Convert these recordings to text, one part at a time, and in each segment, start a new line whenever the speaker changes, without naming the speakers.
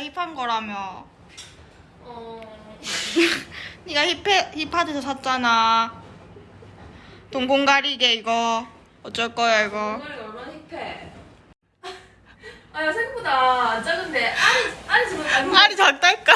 네가 힙한 거라며.
어...
네가 힙해, 힙하드에서 샀잖아. 동공 가리개 이거. 어쩔 거야 이거.
정말 얼마나 힙해. 아야 생각보다 안 작은데 알이 알이 지금 닮은
알이 작다니까.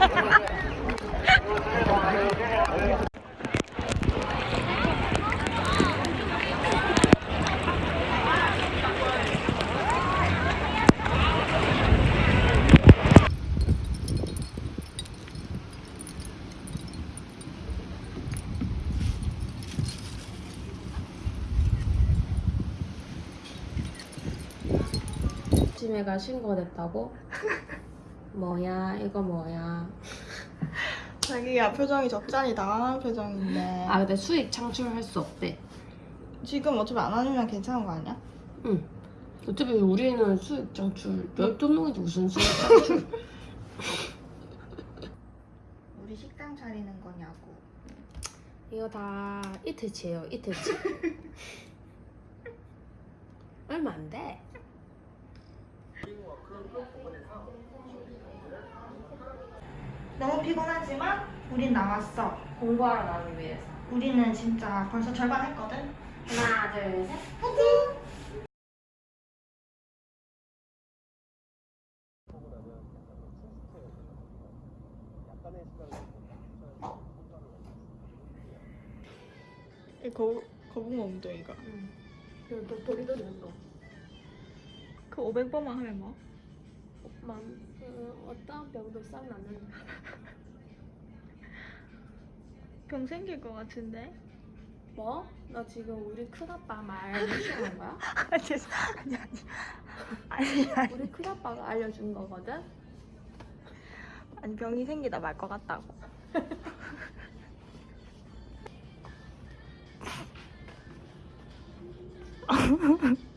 Ha ha ha!
아침에가 신고됐다고? 뭐야 이거 뭐야?
자기야 표정이 적잖이 당황한 표정인데.
아 근데 수익 창출할 수 없대.
지금 어차피 안 하면 괜찮은 거 아니야?
응. 어차피 우리는 수익 창출 열두 명인데 무슨 수익 창출?
우리 식당 차리는 거냐고.
이거 다 이틀치예요 이틀치. 얼마 안 돼.
너무 피곤하지만 우린 나왔어.
공부하러 나기 위해서.
우리는 진짜 벌써 절반 했거든.
하나 둘 셋.
이 거, 거북목 웅덩이가.
응. 그 도리도리 운동.
그 500번만 하면 뭐?
만 어, 어떤 병도 싹 나는.
병 생길 것 같은데?
뭐? 나 지금 우리 큰아빠 말 무시하는 거야?
아니, 아니, 아니. 아니, 아니.
우리 큰아빠가 알려준 거거든?
아니, 병이 생기다 말 것 같다고.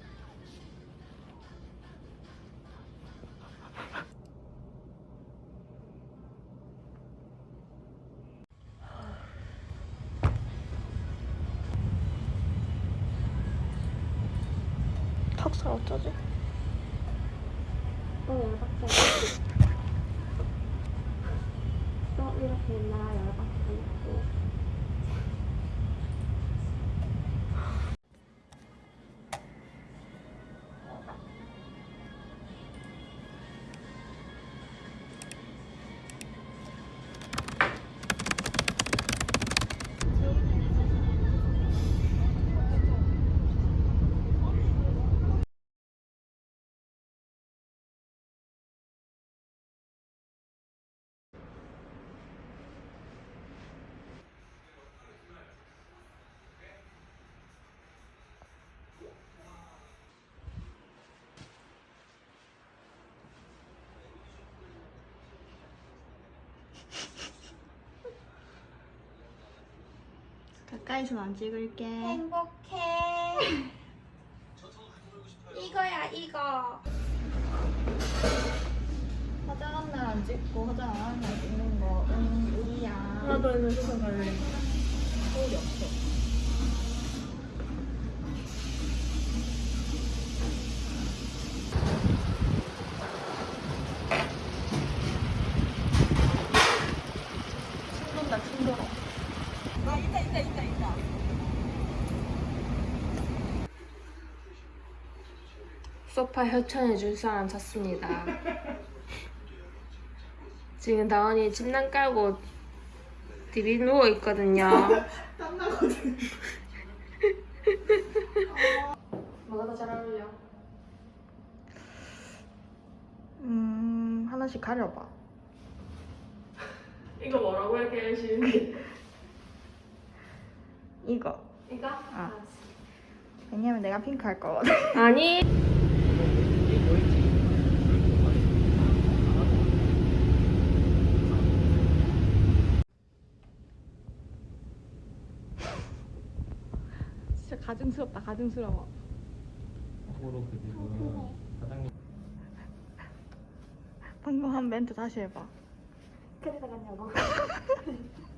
턱살 어쩌지?
또 열받게. 또 이렇게 나 열받게
가까이서 안 찍을게.
행복해. 이거야, 이거.
화장한 날 안 찍고 화장 안 하는 날 찍는 거, 응, 우리야.
나도 있는 수선 갈래.
서울이 없어.
소파 협찬해 줄 사람 찾습니다. 지금 다원이 침낭 깔고 디비 누워 있거든요.
땀나거든.
뭐가 더 잘 어울려?
음, 하나씩 가려봐.
이거 뭐라고 이렇게 열심히?
이거.
이거?
아. 왜냐면 내가 핑크 할 거거든.
아니.
가증스럽다, 가증스러워.
참고로 그 집은 사장님
방금 한 멘트 다시 해봐.
그래서 갔냐고.